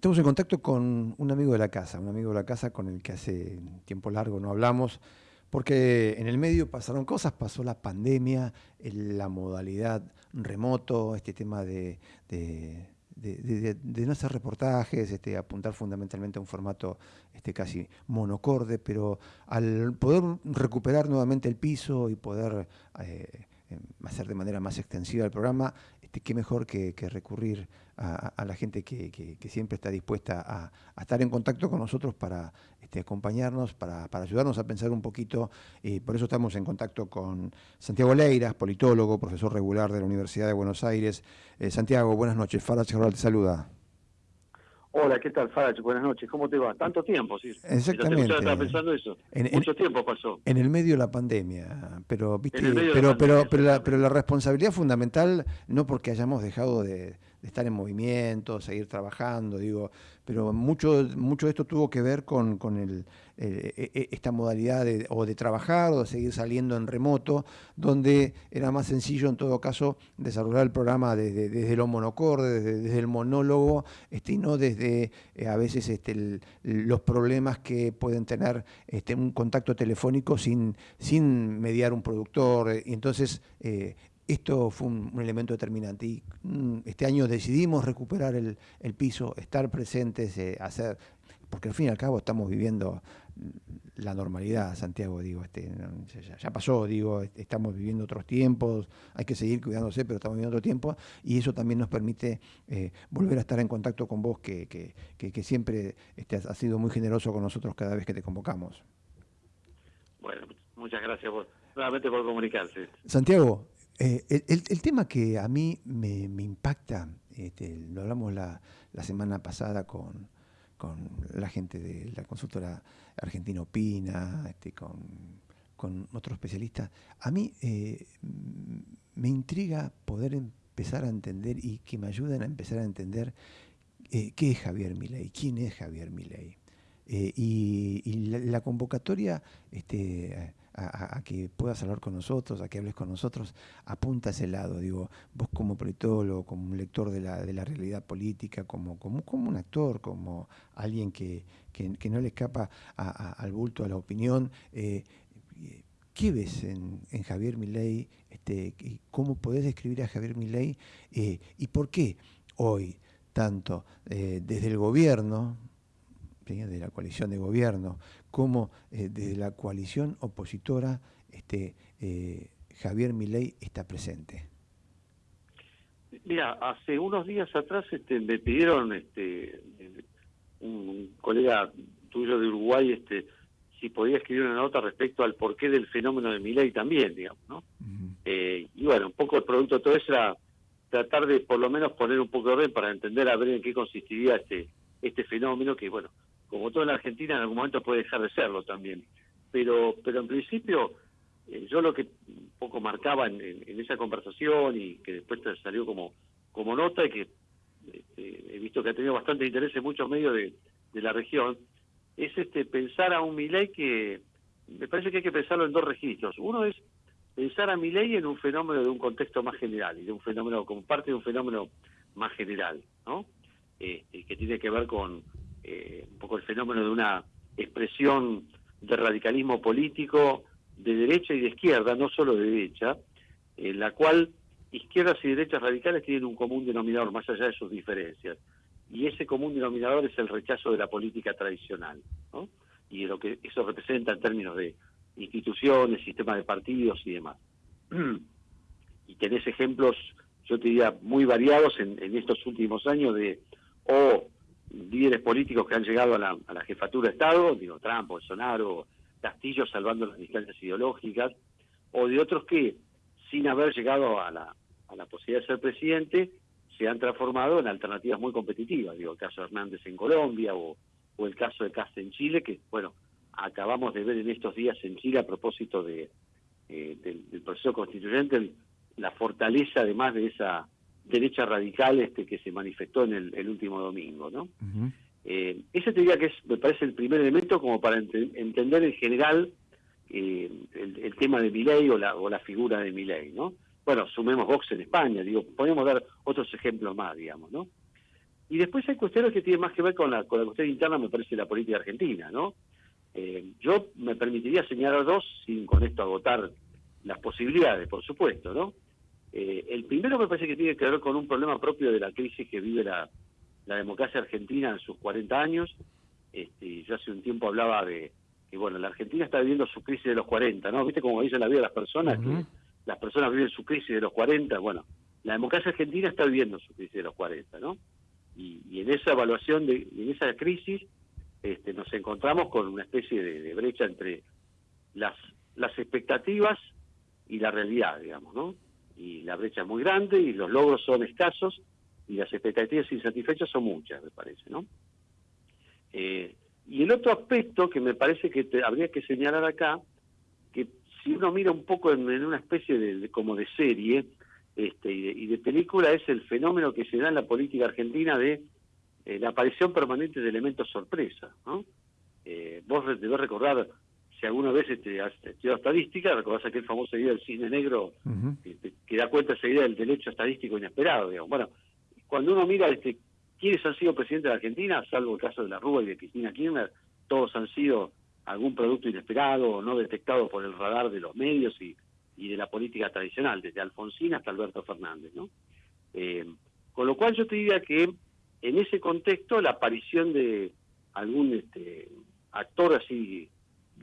Estamos en contacto con un amigo de la casa, un amigo de la casa con el que hace tiempo largo no hablamos, porque en el medio pasaron cosas, pasó la pandemia, la modalidad remoto, este tema de, no hacer reportajes, este, apuntar fundamentalmente a un formato este, casi monocorde, pero al poder recuperar nuevamente el piso y poder eh, hacer de manera más extensiva el programa, este, qué mejor que, recurrir a, la gente que, siempre está dispuesta a, estar en contacto con nosotros para este, acompañarnos, para, ayudarnos a pensar un poquito. y por eso estamos en contacto con Santiago Leiras, politólogo, profesor regular de la Universidad de Buenos Aires. Eh, Santiago, buenas noches. Farage te saluda. Hola, ¿qué tal, Farage? Buenas noches, ¿cómo te va? Tanto tiempo, sí. Exactamente. estaba pensando eso. Mucho tiempo pasó. En el medio de la pandemia, pero, ¿viste? pero, pero, pero, la, pero la responsabilidad fundamental, no porque hayamos dejado de, de estar en movimiento, seguir trabajando, digo, pero mucho, mucho de esto tuvo que ver con, con el, e, e, esta modalidad de, o de trabajar o de seguir saliendo en remoto, donde era más sencillo en todo caso desarrollar el programa desde, desde lo monocorde, desde, el monólogo, este, y no desde eh, a veces este, los problemas que pueden tener este, un contacto telefónico sin, sin mediar un productor. Y entonces eh, esto fue un, elemento determinante y mm, este año decidimos recuperar el, piso, estar presentes, eh, hacer, porque al fin y al cabo estamos viviendo la normalidad, Santiago, digo, este, ya, pasó, digo, estamos viviendo otros tiempos, hay que seguir cuidándose, pero estamos viviendo otro tiempo y eso también nos permite eh, volver a estar en contacto con vos, que, que, siempre este, has sido muy generoso con nosotros cada vez que te convocamos. Bueno, muchas gracias por, nuevamente por comunicarse. Santiago, eh, el, tema que a mí me, impacta, este, lo hablamos la, semana pasada con, la gente de la consultora Argentina Opina, este, con, otros especialistas, a mí eh, me intriga poder empezar a entender y que me ayuden a empezar a entender eh, qué es Javier Milei, quién es Javier Milei. y, la, convocatoria este, a, que puedas hablar con nosotros, a que hables con nosotros, apunta a ese lado. Digo, vos como politólogo, como un lector de la, de la realidad política, como, como, un actor, como alguien que, que, no le escapa al bulto, a la opinión, eh, ¿Qué ves en, en Javier Milei? Este, ¿Cómo podés describir a Javier Milei? Eh, ¿Y por qué hoy, tanto eh, desde el gobierno, de la coalición de gobierno, como eh, desde la coalición opositora este, eh, Javier Milei está presente. Mira, hace unos días atrás este, me pidieron este, un, colega tuyo de Uruguay este, si podía escribir una nota respecto al porqué del fenómeno de Milei también, digamos, ¿no? Eh, y bueno, un poco el producto de todo eso era tratar de por lo menos poner un poco de orden para entender a ver en qué consistiría este este fenómeno que bueno como todo en la Argentina, en algún momento puede dejar de serlo también. Pero, pero en principio, eh, yo lo que un poco marcaba en, esa conversación y que después salió como, como nota y que este, he visto que ha tenido bastante interés en muchos medios de, la región, es este pensar a un Milei que me parece que hay que pensarlo en dos registros. Uno es pensar a Milei en un fenómeno de un contexto más general y de un fenómeno como parte de un fenómeno más general, ¿no? Este, que tiene que ver con eh, un poco el fenómeno de una expresión de radicalismo político de derecha y de izquierda, no solo de derecha, en la cual izquierdas y derechas radicales tienen un común denominador más allá de sus diferencias. Y ese común denominador es el rechazo de la política tradicional, ¿no? Y lo que eso representa en términos de instituciones, sistema de partidos y demás. y tenés ejemplos, yo te diría, muy variados en, en estos últimos años de o líderes políticos que han llegado a la, a la jefatura de Estado, digo Trump, Bolsonaro, Castillo salvando las distancias ideológicas, o de otros que, sin haber llegado a la, posibilidad de ser presidente, se han transformado en alternativas muy competitivas. Digo, el caso de Hernández en Colombia o, el caso de Cast en Chile, que, bueno, acabamos de ver en estos días en Chile a propósito de, eh, del, proceso constituyente, la fortaleza además de esa derecha radical este que se manifestó en el, último domingo, ¿no? Eh, ese te diría que es, me parece el primer elemento como para entender en general eh, el, tema de Milei o la, o la figura de Milei, ¿no? Bueno, sumemos Vox en España, digo, podemos dar otros ejemplos más, digamos, ¿no? Y después hay cuestiones que tienen más que ver con la, con la cuestión interna, me parece, la política argentina, ¿no? Eh, yo me permitiría señalar dos, sin con esto agotar las posibilidades, por supuesto, ¿no? Eh, el primero me parece que tiene que ver con un problema propio de la crisis que vive la, democracia argentina en sus 40 años. Este, yo hace un tiempo hablaba de que, bueno, la Argentina está viviendo su crisis de los 40, ¿no? ¿Viste cómo dice la vida de las personas? Que las personas viven su crisis de los 40. Bueno, la democracia argentina está viviendo su crisis de los 40, ¿no? Y, en esa evaluación, de, en esa crisis, este, nos encontramos con una especie de, brecha entre las, las expectativas y la realidad, digamos, ¿no? Y la brecha es muy grande y los logros son escasos y las expectativas insatisfechas son muchas, me parece, ¿no? Eh, y el otro aspecto que me parece que habría que señalar acá, que si uno mira un poco en, una especie de, como de serie este, y, de, película, es el fenómeno que se da en la política argentina de eh, la aparición permanente de elementos sorpresa. ¿no? Eh, vos debes recordar, si alguna vez este, has estudiado estadística, recordás aquel famoso idea del cine negro que, da cuenta idea del derecho estadístico inesperado. Digamos. Bueno, cuando uno mira este, quiénes han sido presidentes de Argentina, salvo el caso de la Rúa y de Cristina Kirchner, todos han sido algún producto inesperado o no detectado por el radar de los medios y, de la política tradicional, desde Alfonsín hasta Alberto Fernández. ¿no? Eh, con lo cual yo te diría que en ese contexto la aparición de algún este, actor así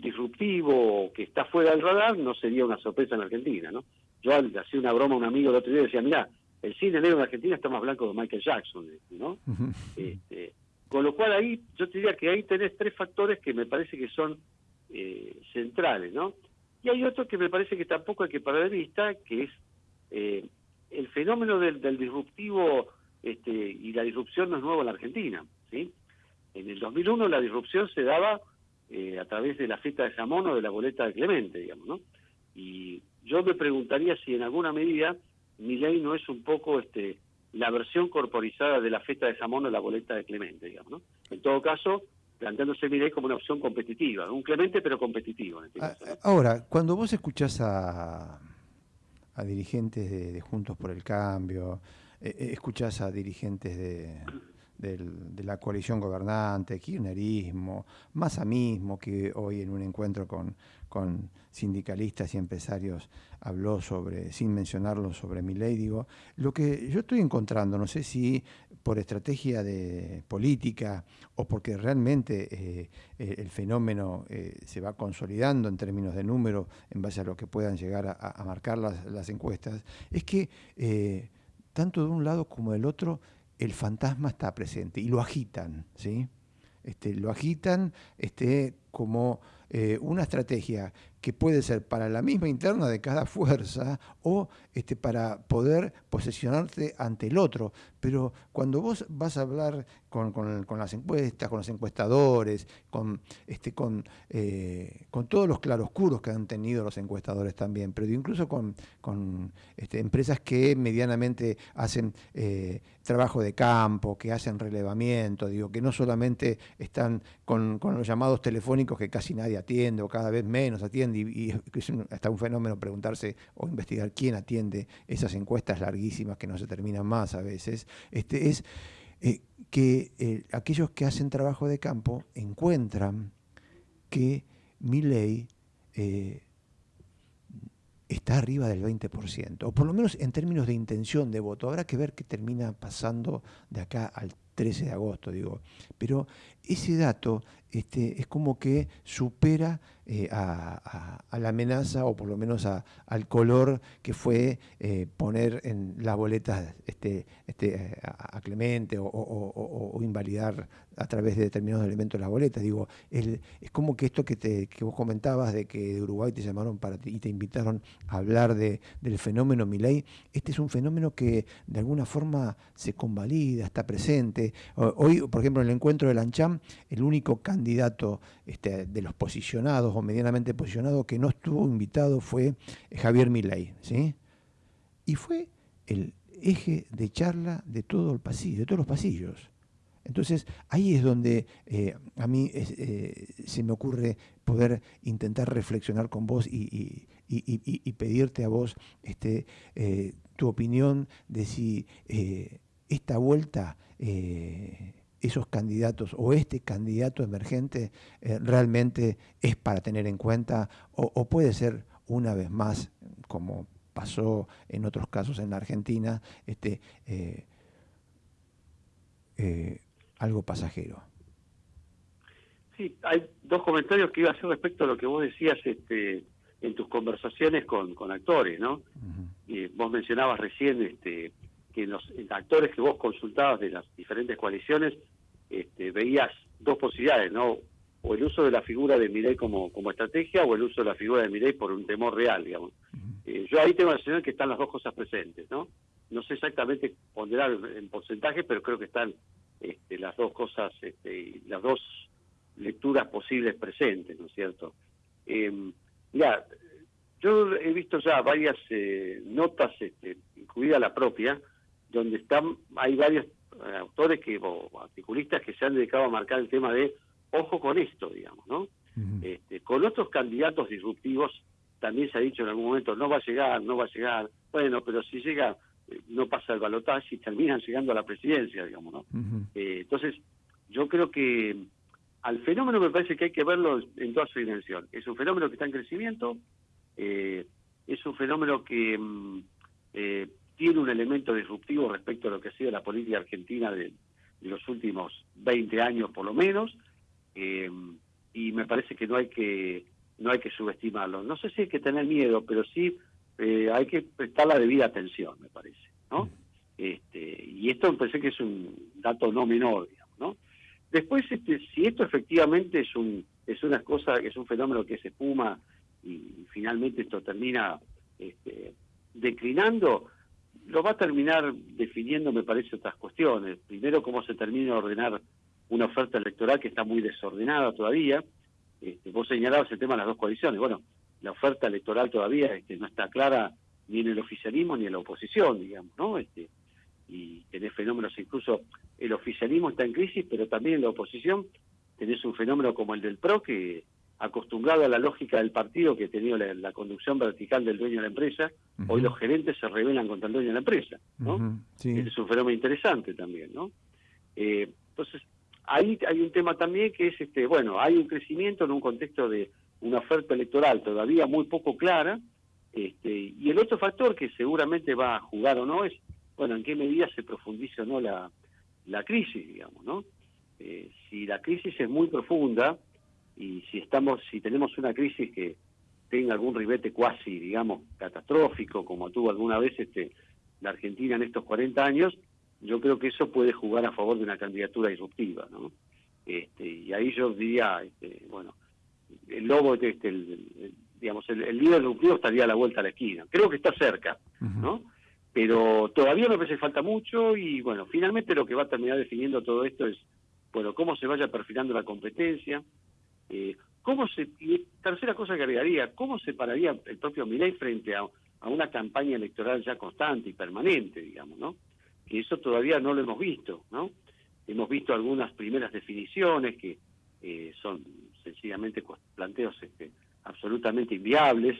disruptivo que está fuera del radar no sería una sorpresa en Argentina. ¿no? Yo hacía una broma a un amigo el otro día y decía, mira, el cine negro en Argentina está más blanco que Michael Jackson, ¿no? este, con lo cual ahí, yo te diría que ahí tenés tres factores que me parece que son eh, centrales, ¿no? Y hay otro que me parece que tampoco hay que perder de vista, que es eh, el fenómeno del, disruptivo este, y la disrupción no es nuevo en la Argentina, ¿sí? En el 2001 la disrupción se daba eh, a través de la fiesta de jamón o de la boleta de Clemente, digamos, ¿no? Y yo me preguntaría si en alguna medida mi ley no es un poco este la versión corporizada de la feta de jamón o la boleta de Clemente, digamos, ¿no? En todo caso, planteándose mi ley como una opción competitiva, un Clemente pero competitivo. En este ah, Ahora, cuando vos escuchás a, a dirigentes de, Juntos por el Cambio, eh, eh, escuchás a dirigentes de, de la coalición gobernante, kirchnerismo, Massa mismo, que hoy en un encuentro con, con sindicalistas y empresarios habló sobre, sin mencionarlo, sobre mi ley, digo, lo que yo estoy encontrando, no sé si por estrategia de política o porque realmente eh, el fenómeno eh, se va consolidando en términos de número en base a lo que puedan llegar a, marcar las, encuestas, es que eh, tanto de un lado como del otro el fantasma está presente y lo agitan, ¿sí? Este, lo agitan este, como eh, una estrategia que puede ser para la misma interna de cada fuerza o este, para poder posesionarte ante el otro. Pero cuando vos vas a hablar con, las encuestas, con los encuestadores, con, este, con, eh, con todos los claroscuros que han tenido los encuestadores también, pero incluso con, con este, empresas que medianamente hacen eh, trabajo de campo, que hacen relevamiento, digo, que no solamente están con, con los llamados telefónicos que casi nadie atiende o cada vez menos atiende y, es hasta un fenómeno preguntarse o investigar quién atiende esas encuestas larguísimas que no se terminan más a veces, este, es eh, que eh, aquellos que hacen trabajo de campo encuentran que mi ley eh, está arriba del 20%, o por lo menos en términos de intención de voto. Habrá que ver qué termina pasando de acá al 13 de agosto, digo. Pero ese dato este, es como que supera eh, a, la amenaza o por lo menos al color que fue eh, poner en las boletas este, este, a, Clemente o, invalidar a través de determinados elementos las boletas. Digo, es como que esto que, te, que vos comentabas de que de Uruguay te llamaron para y te invitaron a hablar de, del fenómeno Milei, este es un fenómeno que de alguna forma se convalida, está presente. Hoy, por ejemplo, en el encuentro de El único candidato este, de los posicionados o medianamente posicionados que no estuvo invitado fue Javier Milei, ¿sí? Y fue el eje de charla de todo el pasillo, de todos los pasillos. Entonces ahí es donde eh, a mí eh, se me ocurre poder intentar reflexionar con vos y, pedirte a vos este, eh, tu opinión de si esta vuelta eh, esos candidatos o este candidato emergente eh, realmente es para tener en cuenta o, puede ser una vez más, como pasó en otros casos en la Argentina, este, algo pasajero. Sí, hay dos comentarios que iba a hacer respecto a lo que vos decías este, en tus conversaciones con, con actores, ¿no? vos mencionabas recién este, que los actores que vos consultabas de las diferentes coaliciones este, veías dos posibilidades, ¿no? O el uso de la figura de Mirey como, como estrategia o el uso de la figura de Mirey por un temor real, digamos. Eh, yo ahí tengo la sensación que están las dos cosas presentes, ¿no? No sé exactamente ponderar en porcentaje, pero creo que están este, las dos cosas, este, las dos lecturas posibles presentes, ¿no es cierto? Eh, ya, yo he visto ya varias eh, notas, este, incluida la propia, donde están hay varios eh, autores que o articulistas que se han dedicado a marcar el tema de ojo con esto, digamos, ¿no? este, con otros candidatos disruptivos también se ha dicho en algún momento no va a llegar, no va a llegar. Bueno, pero si llega eh, no pasa el balotaje y terminan llegando a la presidencia, digamos, ¿no? entonces, yo creo que al fenómeno me parece que hay que verlo en toda su dimensión. Es un fenómeno que está en crecimiento, eh, es un fenómeno que mm, eh, tiene un elemento disruptivo respecto a lo que ha sido la política argentina de, los últimos 20 años por lo menos, eh, y me parece que no hay que no hay que subestimarlo. No sé si hay que tener miedo, pero sí hay que prestar la debida atención, me parece, ¿no? Este, y esto me parece que es un dato no menor, digamos, ¿no? Después, este, si esto efectivamente es un es una cosa, es un fenómeno que se espuma y finalmente esto termina este, declinando, lo va a terminar definiendo, me parece, otras cuestiones. Primero, cómo se termina de ordenar una oferta electoral que está muy desordenada todavía. Este, vos señalabas el tema de las dos coaliciones. Bueno, la oferta electoral todavía este, no está clara ni en el oficialismo ni en la oposición, digamos, ¿no? Este, y tenés fenómenos, incluso el oficialismo está en crisis, pero también en la oposición tenés un fenómeno como el del PRO, que acostumbrado a la lógica del partido que ha tenido la, conducción vertical del dueño de la empresa, hoy los gerentes se rebelan contra el dueño de la empresa, ¿no? es un fenómeno interesante también, ¿no? Eh, entonces, ahí hay un tema también que es, este bueno, hay un crecimiento en un contexto de una oferta electoral todavía muy poco clara, este, y el otro factor que seguramente va a jugar o no es bueno, en qué medida se profundiza o no la, la crisis, digamos, ¿no? Eh, si la crisis es muy profunda y si estamos, si tenemos una crisis que tenga algún ribete cuasi, digamos, catastrófico, como tuvo alguna vez este, la Argentina en estos 40 años, yo creo que eso puede jugar a favor de una candidatura disruptiva, ¿no? Este, y ahí yo diría, este, bueno, el lobo, este, el, digamos, el, líder disruptivo estaría a la vuelta a la esquina. Creo que está cerca, ¿no? pero todavía me parece falta mucho y bueno, finalmente lo que va a terminar definiendo todo esto es, bueno, cómo se vaya perfilando la competencia, eh, cómo se, y tercera cosa que agregaría, cómo se pararía el propio Milei frente a, una campaña electoral ya constante y permanente, digamos, ¿no? Que eso todavía no lo hemos visto, ¿no? Hemos visto algunas primeras definiciones que eh, son sencillamente planteos este, absolutamente inviables,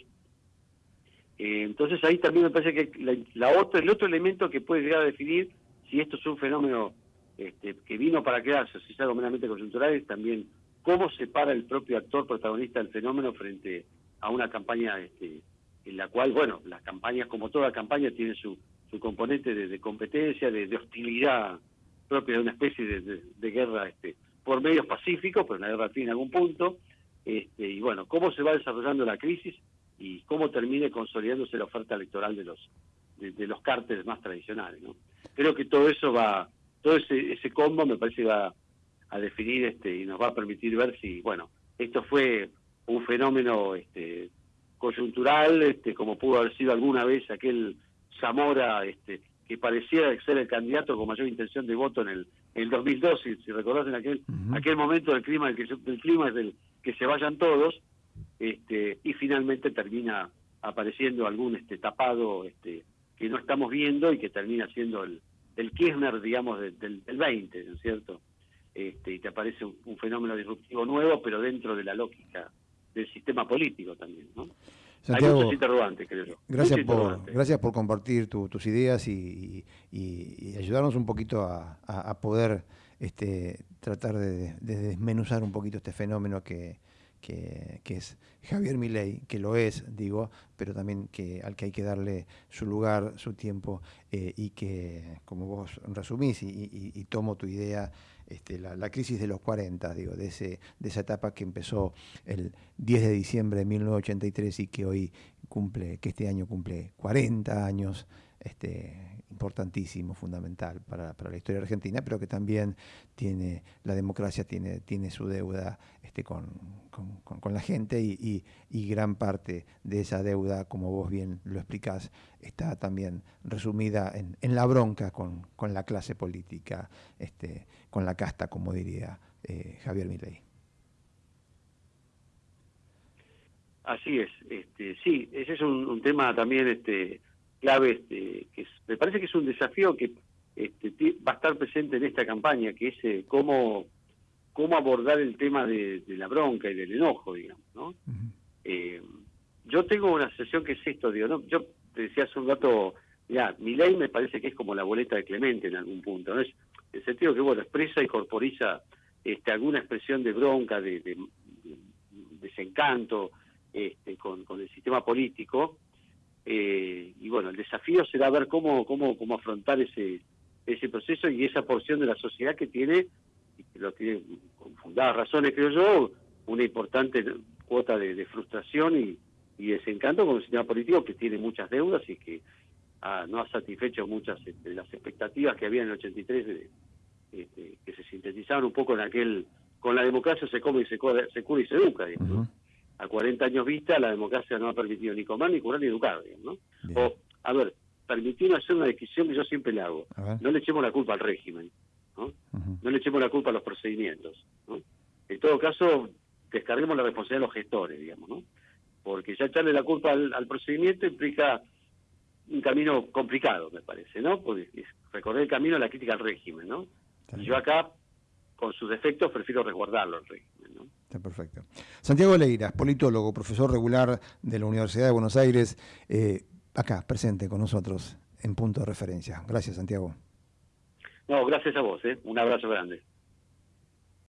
eh, entonces ahí también me parece que la, otro, el otro elemento que puede llegar a definir si esto es un fenómeno este, que vino para quedarse, si es algo meramente coyuntural, es también cómo se para el propio actor protagonista del fenómeno frente a una campaña este, en la cual, bueno, las campañas, como toda campaña, tienen su, su componente de, competencia, de, hostilidad propia de una especie de, guerra este, por medios pacíficos, pero una guerra en algún punto. Este, y bueno, cómo se va desarrollando la crisis y cómo termine consolidándose la oferta electoral de los de, los cárteles más tradicionales no creo que todo eso va todo ese, ese combo me parece va a definir este y nos va a permitir ver si bueno esto fue un fenómeno este coyuntural este como pudo haber sido alguna vez aquel Zamora este que pareciera ser el candidato con mayor intención de voto en el, el 2002 si, si recordás en aquel aquel momento del clima del, que, clima es del que se vayan todos este, y finalmente termina apareciendo algún este tapado este que no estamos viendo y que termina siendo el, el Kirchner, digamos, del, del 20, ¿no es cierto? Este, y te aparece un, fenómeno disruptivo nuevo, pero dentro de la lógica del sistema político también, ¿no? Santiago, Hay muchos interrogantes, creo Gracias por, gracias por compartir tus ideas y, y, ayudarnos un poquito a, poder este, tratar de, desmenuzar un poquito este fenómeno que, que, es Javier Milei, que lo es, digo, pero también que, al que hay que darle su lugar, su tiempo, eh, y que, como vos resumís, y, tomo tu idea, este, la, crisis de los 40, digo, de, ese, de esa etapa que empezó el 10 de diciembre de 1983 y que hoy cumple, que este año cumple 40 años, este, importantísimo, fundamental para, la historia argentina, pero que también tiene, la democracia tiene, tiene su deuda este, con, la gente y, gran parte de esa deuda, como vos bien lo explicás, está también resumida en, la bronca con, la clase política, este, con la casta, como diría eh, Javier Milei. Así es, este, sí, ese es un, tema también este, clave, este, que me parece que es un desafío que este, va a estar presente en esta campaña, que es eh, cómo, cómo abordar el tema de, la bronca y del enojo, digamos, ¿no? Eh, yo tengo una sesión que es esto, digo, ¿no? Yo te decía hace un rato, ya, mi ley me parece que es como la boleta de Clemente en algún punto, ¿no? Es el sentido que, bueno, expresa y corporiza este, alguna expresión de bronca, de, desencanto este, con, con el sistema político, eh, y bueno, el desafío será ver cómo, cómo, cómo afrontar ese, ese proceso y esa porción de la sociedad que tiene, y que lo tiene con fundadas razones, creo yo, una importante cuota de, frustración y, desencanto con un sistema político que tiene muchas deudas y que no ha satisfecho muchas de este, las expectativas que había en el 83, este, que se sintetizaban un poco en aquel, con la democracia se come y se, se cura y se educa, a 40 años vista, la democracia no ha permitido ni comer, ni curar, ni educar. ¿no? O, a ver, permitimos hacer una decisión que yo siempre le hago. No le echemos la culpa al régimen, ¿no? No le echemos la culpa a los procedimientos, ¿no? En todo caso, descarguemos la responsabilidad de los gestores, digamos, ¿no? Porque ya echarle la culpa al, procedimiento implica un camino complicado, me parece, ¿no? Porque recorrer el camino de la crítica al régimen, ¿no? Y yo acá, con sus defectos, prefiero resguardarlo al régimen. Está perfecto. Santiago Leiras, politólogo, profesor regular de la Universidad de Buenos Aires, eh, acá, presente con nosotros en punto de referencia. Gracias, Santiago. No, gracias a vos, ¿eh? un abrazo grande.